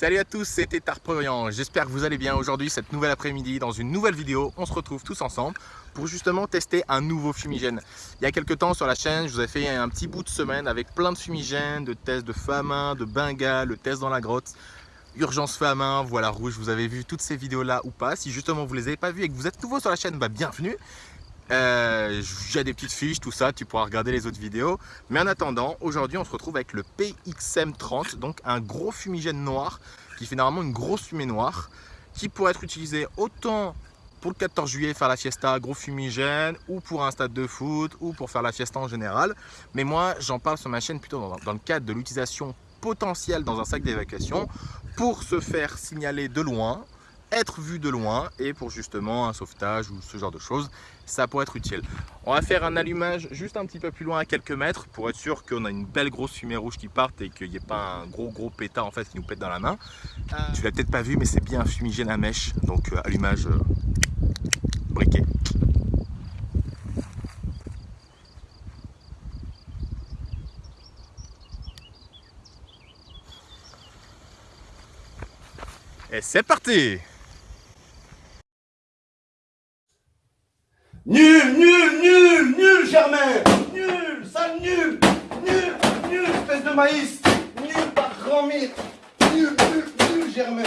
Salut à tous, c'était Tarproyan. J'espère que vous allez bien aujourd'hui, cette nouvelle après-midi, dans une nouvelle vidéo. On se retrouve tous ensemble pour justement tester un nouveau fumigène. Il y a quelques temps sur la chaîne, je vous ai fait un petit bout de semaine avec plein de fumigènes, de tests de main, de bengale, le test dans la grotte, urgence main, voilà rouge. Vous avez vu toutes ces vidéos-là ou pas Si justement vous les avez pas vues et que vous êtes nouveau sur la chaîne, bah bienvenue. Euh, J'ai des petites fiches, tout ça, tu pourras regarder les autres vidéos. Mais en attendant, aujourd'hui on se retrouve avec le PXM30, donc un gros fumigène noir qui fait normalement une grosse fumée noire qui pourrait être utilisé autant pour le 14 juillet faire la fiesta gros fumigène ou pour un stade de foot ou pour faire la fiesta en général. Mais moi j'en parle sur ma chaîne plutôt dans, dans le cadre de l'utilisation potentielle dans un sac d'évacuation pour se faire signaler de loin être vu de loin et pour justement un sauvetage ou ce genre de choses, ça pourrait être utile. On va faire un allumage juste un petit peu plus loin à quelques mètres pour être sûr qu'on a une belle grosse fumée rouge qui parte et qu'il n'y ait pas un gros gros pétard en fait qui nous pète dans la main. Euh... Tu l'as peut-être pas vu mais c'est bien un fumigène à mèche donc euh, allumage euh, briquet. Et c'est parti Nul, nul, nul, nul, Germain. Nul, sale nul. Nul, nul, espèce de maïs. Nul, par grand mythe. Nul, nul, nul, Germain.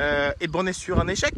Euh, Et bon, on est sur un échec?